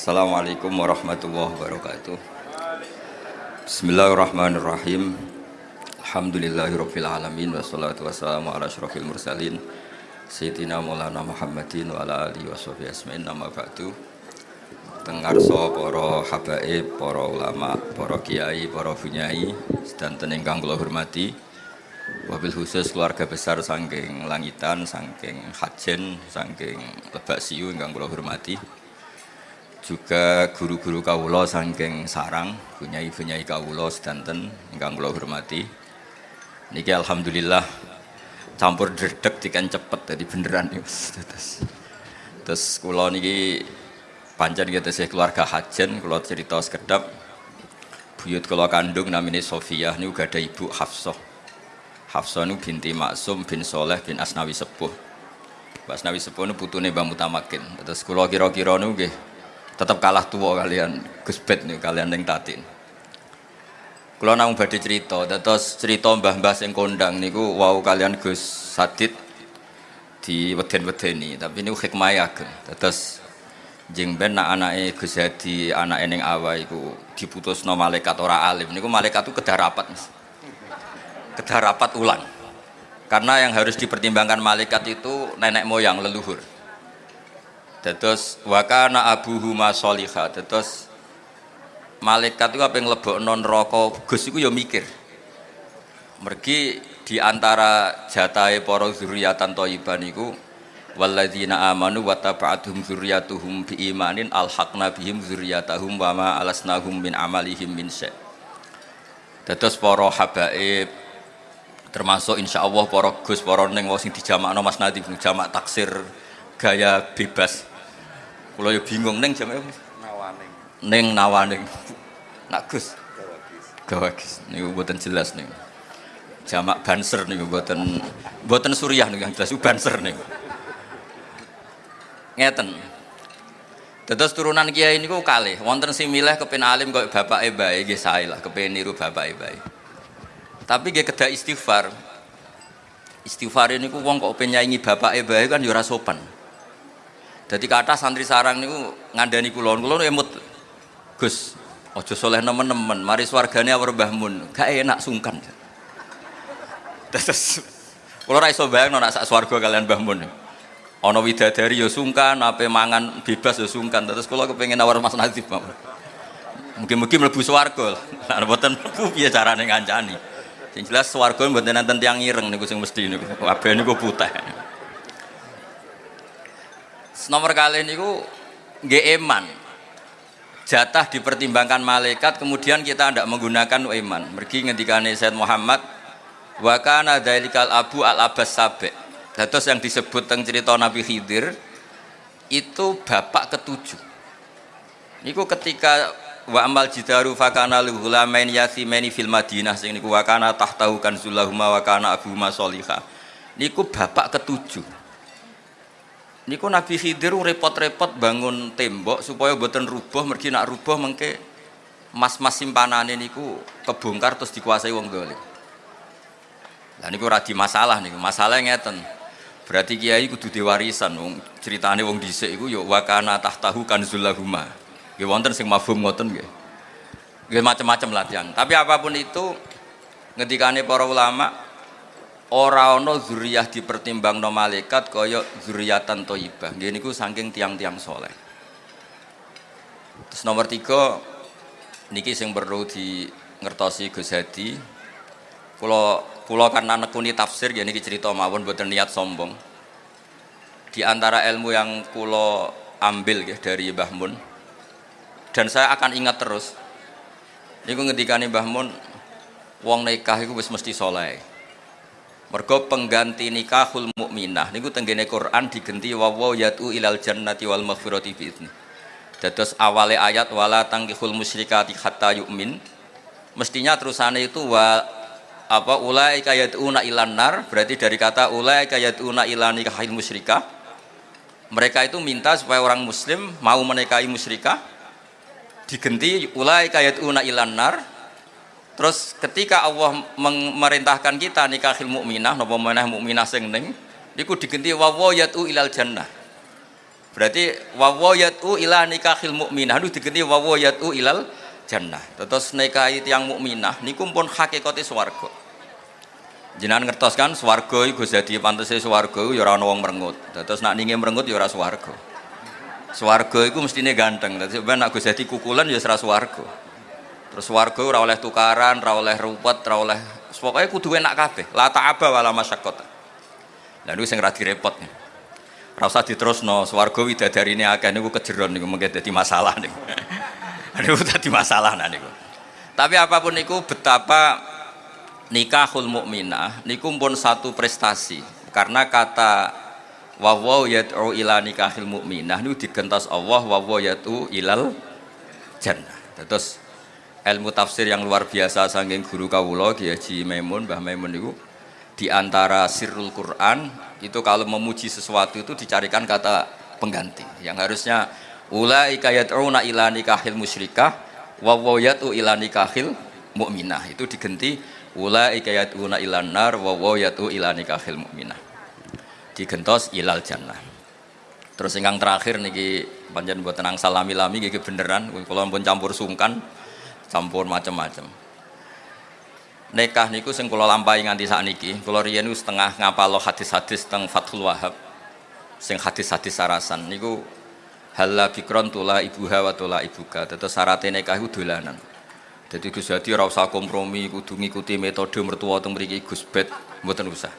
Assalamualaikum warahmatullahi wabarakatuh. Bismillahirrahmanirrahim. Alhamdulillahirabbil alamin wassalatu wassalamu ala asyrafil mursalin Sayyidina Maulana Muhammadin wa ala alihi washabihi asma'in nama ba'du. Tengarso para habaib, para ulama, para kiai, para bunyai sedanten ingkang kula hormati. Wabil khusus keluarga besar saking langitan, saking hajen, saking lebak siu ingkang kula hormati juga guru-guru kawula saking sarang bunyai-bunyai kawula sedanten ingkang kula hormati. Niki alhamdulillah campur dredeg dikan cepet jadi beneran terus terus kula niki pancen kita keluarga hajen kula cerita sekedap. Buyut kula kandung Sofia ini juga ada ibu Hafsah. Hafsah ini binti Maksum bin Soleh bin Asnawi Sepuh. Asnawi Sepuh ini putune Mbah Mutamakin. Terus kula kira-kira ini tetap kalah tua kalian Gus Bet nih kalian yang tatin kalau nang badhe cerita terus cerita mbah-mbah sing kondang niku wow kalian Gus Sadid di weden-wedeni tapi niku hikmah ageng. Terus jeng ben nak anake Gus Hadi anake ning awa iku diputusno malaikat ora alim. Niku malaikat itu kedah rapat kedah rapat ulang. Karena yang harus dipertimbangkan malaikat itu nenek moyang leluhur Terus wakana abuhu masolihah. Terus malaikat itu apa yang lebok non rokok Gus itu ya mikir. Mergi di antara jatai para zuriatan toiban itu walladzina amanu wa taba'atuhum zurriyatuhum bi imanin alhaqna bihim zurriyatahum wa ma alasnahum min amalihim min syai. Terus para habaib termasuk insya Allah para gus para neng sing dijamakno Mas Nadif jamak taksir gaya bebas kalau ya bingung neng jam apa? Nawaning. Neng nawaning. Nak Gus. Gawagis. Niku buatan jelas nih. Jamak banser nih buatan buatan suriah nih yang jelas banser nih. Ngeten. Terus turunan kiai ini kok kali. Wonten sing milih kepen alim kok bapak bae nggih sae lah kepen niru bapak bae. Tapi nggih kedah istighfar. Istighfar ini ku wong kok pengen nyanyi bapak bae kan yo sopan. Jadi kata santri sarang niku ngandani kulon, kulon emut Gus, ojo soleh nemen-nemen, mari swargane awar Mbah Mun, gak enak sungkan. Terus kula ra iso bayangno sak swarga kalian Mbah Mun. Ana widadari ya sungkan, ape mangan bebas ya sungkan. Terus kula kepengin awar Mas mawon. Mungkin-mungkin mlebu swarga. Lah mlebu piye carane ngancani. Sing jelas swarga mboten enten tiyang ireng niku sing mesti niku. Kabeh niku putih nomor kali ini nggih eman jatah dipertimbangkan malaikat kemudian kita tidak menggunakan iman. Mergi ngendikane Said Muhammad wa kana dzalikal abu al abbas sabek terus yang disebut tentang cerita Nabi Khidir itu bapak ketujuh. Niku ketika wa amal jidaru fakana li ghulamain yasimaini fil madinah sing niku wa kana tahtahu kanzulahuma wa kana abuhuma sholihah. Niku bapak ketujuh niku Nabi Khidir repot-repot bangun tembok supaya buatan rubuh mergi nak rubuh mengke mas-mas simpanane niku kebongkar terus dikuasai wong dolim. Lah niku radi masalah niku masalah ngeten. Berarti kiai kudu diwarisan wong ceritane wong dhisik iku ya wakana tahtahu kanzulahuma. Nggih wonten sing mafhum ngoten nggih. Nggih macam-macam latihan. Tapi apa pun itu ngendikane para ulama ora ana zuriyah dipertimbangno malaikat kaya zuriyatan thayyibah. Nggih niku saking tiang-tiang soleh. Terus nomor tiga niki sing perlu di ngertosi Gus Hadi. Kula kula karena nekuni tafsir ya niki cerita mawon boten niat sombong. Di antara ilmu yang kula ambil ya dari Mbah Mun dan saya akan ingat terus. Niku ngendikane Mbah Mun wong nikah iku mesti soleh Mergo pengganti nikahul mukminah. Niku tenggene Quran digenti wawo yatu ilal jannati wal maghfirati bi Dados awale ayat wala tangkihul musyrikati hatta yu'min. Mestinya terusane itu wa apa ulai yatuna ilan nar. Berarti dari kata ulai yatuna ilan nikahil musyrikah. Mereka itu minta supaya orang muslim mau menikahi musyrikah. Digenti ulai yatuna ilan nar Terus ketika Allah memerintahkan kita nikahil mukminah napa meneh mukminah sing ning niku digenti wa yatu ilal jannah. Berarti wawo yatu ila nikahil mukminah itu diganti wawo yatu ilal jannah. Terus nikahi tiang mukminah niku pun hakikate swarga. Jenengan ngertos kan swarga iku dadi pantese swarga ya ora ana wong merengut. Terus nak ninge merengut ya ora swarga. Swarga iku mestine ganteng. Sampeyan nak dadi kukulan ya ora swarga. Terus swarga ora oleh tukaran, ora oleh ruwet, ora oleh pokoke kudu enak kabeh. La ta'aba wala masyaqqat. Lah niku sing ra direpot. Ora usah diterusno, swarga widadarine akeh niku kejeron niku mengke dadi masalah niku. niku dadi masalah nah niku. Tapi apa pun niku betapa nikahul mukminah niku pun satu prestasi karena kata wawaw yad'u ila nikahil mukminah niku digentos Allah wawaw yad'u ilal jannah. Terus ilmu tafsir yang luar biasa saking guru kawula Kiai Haji Maimun Mbah Maimun niku di antara sirrul Quran itu kalau memuji sesuatu itu dicarikan kata pengganti. Yang harusnya ulaika yad'una ila nikahil musyrikah wa wayatu ila nikahil mukminah itu diganti ulaika yad'una ila nar wa wayatu ila nikahil mukminah digentos ilal jannah. Terus ingkang terakhir niki panjen buat tenang salami-lami gigi beneran. Kalau pun campur sungkan campur macam-macam nikah niku sing kula lampahi nganti sakniki kula riyen niku setengah ngapalo hadis-hadis teng Fathul Wahab sing hadis-hadis sarasan. Niku halla bikron tula ibuha wa tula ibuka. Tetes syarat nikah iku dolanan. Jadi Gus Hadi ora usah kompromi kudu ngikuti metode mertua teng mriki Gus Bet mboten usah.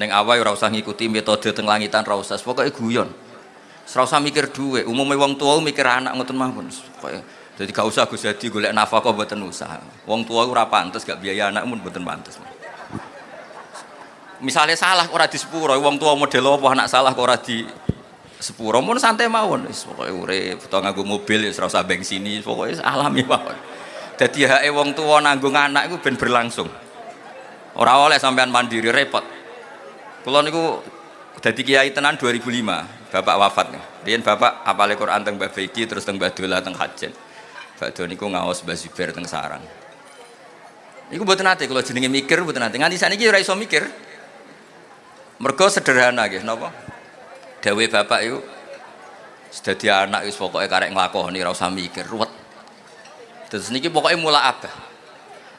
Ning awal ora usah ngikuti metode teng langitan ora usah. Pokoke guyon. Ora usah mikir duwe umume wong tua mikir anak ngoten mawon. Pokoke jadi gak usah Gus Hadi golek nafkah buatan usaha. Wong tua ora pantes gak biaya anak pun buatan pantes. Misalnya salah ora di sepuro, wong tua model apa anak salah kok di sepuro, mun santai mawon. Wis pokoke urip, nganggo mobil ya ora usah pokoke alami mawon. Dadi hake wong tua nanggung anak iku ben berlangsung. Ora oleh sampean mandiri repot. Kula niku dadi kiai tenan 2005, bapak wafat. Riyen bapak apale Quran teng Mbah Beki terus teng Mbah Dola teng Hajen. Bakdo niku ngaos Mbah Zubair teng sarang. Niku mboten nate kalau jenenge mikir mboten nate. Nganti saniki ora iso mikir. Mergo sederhana nggih napa? Dawe bapak iku sedadi anak wis pokoke karek nglakoni ora usah mikir ruwet. Terus niki pokoke mula abah.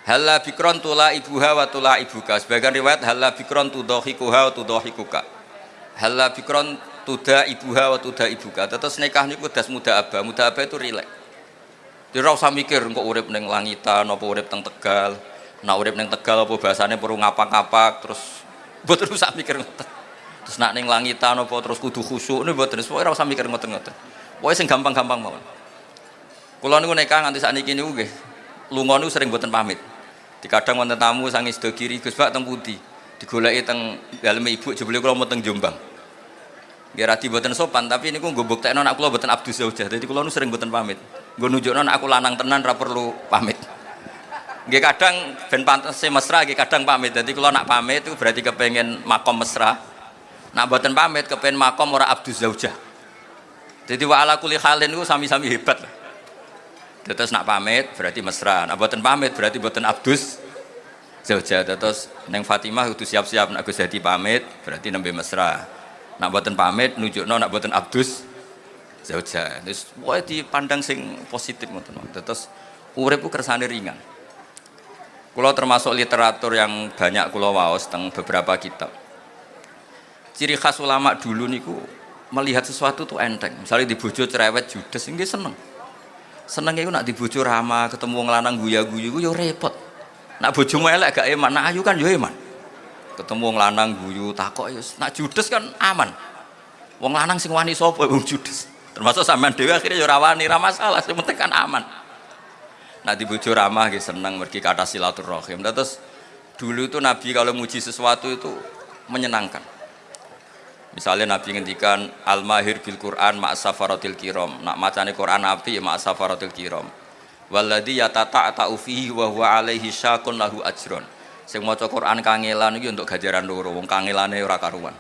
Halla bikron tula ibuha wa tula ibuka. Sebagian riwayat halla bikron tudhahikuha wa tudhahikuka. Halla bikron tuda ibuha wa tuda ibuka. Terus nikah niku das muda abah. Muda abah itu rileks. Jadi ora usah mikir kok urip ning langitan apa urip teng Tegal. Nak urip ning Tegal apa bahasane perlu ngapak-ngapak terus mboten usah mikir ngoten. Terus nak ning langitan apa terus kudu khusyuk niku mboten ora usah mikir ngoten-ngoten. Pokoke sing gampang-gampang mawon. Kula niku nekah nganti sakniki niku nggih lunga niku sering mboten pamit. Dikadang wonten tamu sangi sedo kiri Gus Pak teng pundi. Digoleki teng daleme ibu jebule kula mau teng Jombang. Nggih radi sopan tapi niku nggo buktekno anak kula mboten abdus zaujah. Dadi kula niku sering mboten pamit gue nunjukno aku lanang tenan ra perlu pamit. Gak kadang ben pantese mesra gak kadang pamit. Jadi kalau nak pamit itu berarti kepengen makom mesra. Nak buatan pamit kepengen makom ora abdus zaujah. Jadi wa ala kuli halin itu sami-sami hebat terus nak pamit berarti mesra. Nak buatan pamit berarti buatan abdus zaujah. Terus neng Fatimah itu siap-siap nak Gus pamit berarti nembe mesra. Nak buatan pamit nunjukno nak buatan abdus zaujah. Terus wae dipandang sing positif ngoten. Terus urip kersane ringan. Kulo termasuk literatur yang banyak kulo waos tentang beberapa kitab. Ciri khas ulama dulu niku melihat sesuatu tuh enteng. Misalnya di bojo cerewet judes ini seneng. Seneng itu nak di bojo ramah, ketemu ngelanang guya-guyu yo repot. Nak bojo elek gak eman, nak ayu kan yo eman. Ketemu ngelanang guyu takok yo nak judes kan aman. Wong lanang sing wani sapa wong judes termasuk sampean dewi akhirnya yo rawani ra masalah sing penting kan aman. Nah di bojo ramah gitu seneng pergi kata silaturahim. Terus dulu itu Nabi kalau muji sesuatu itu menyenangkan. Misalnya Nabi ngendikan al mahir bil Quran ma safaratil kiram. Nak macane Quran Nabi ya safaratil kiram. Walladzi yatata ta'ufihi wa huwa alaihi syakun lahu ajron sing maca Quran kangelan iki untuk gajaran loro wong kangelane ora karuan.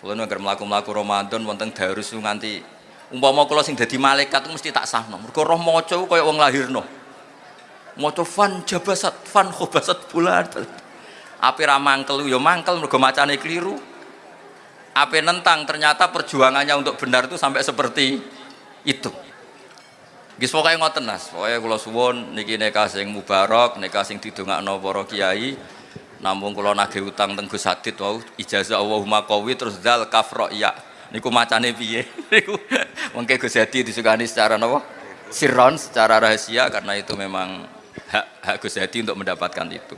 Kulo nek mlaku-mlaku Ramadan wonten darus nganti umpama kula sing dadi malaikat mesti tak sahno mergo roh maca kaya wong lahirno maca fan jabasat fan khobasat bulan api ra mangkel ya mangkel mergo macane keliru Apa nentang ternyata perjuangannya untuk benar itu sampai seperti itu. Gis pokoknya ngoten nas, pokoknya kula suwun niki nikah sing mubarak, nikah sing didongakno para kiai. Namun kula nagih utang teng Gus Hadid wau ijazah Allahumma qawi terus zal kafra ya. Niku macane piye? Niku mengke Gus Hadid disukani secara napa? Sirron secara rahasia karena itu memang hak hak Gus Hadi untuk mendapatkan itu.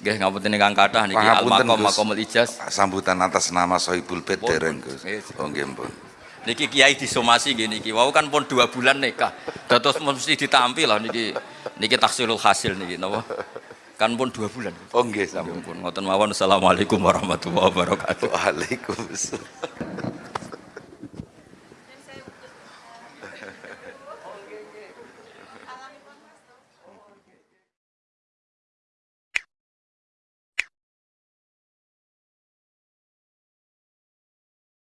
Nggih ngapunten ingkang kathah niki al Pangapunten, maqam Gus. maqamul ijaz. Sambutan atas nama Sohibul Pun, dereng. Gus. Oh nggih pun. Niki kiai disomasi nggih niki. Wau kan pun dua bulan nikah. Dados mesti ditampil lah niki. Niki taksilul hasil niki napa? Kan pun dua bulan. Oh nggih. Sampun pun ngoten mawon. Assalamualaikum warahmatullahi wabarakatuh. Waalaikumsalam.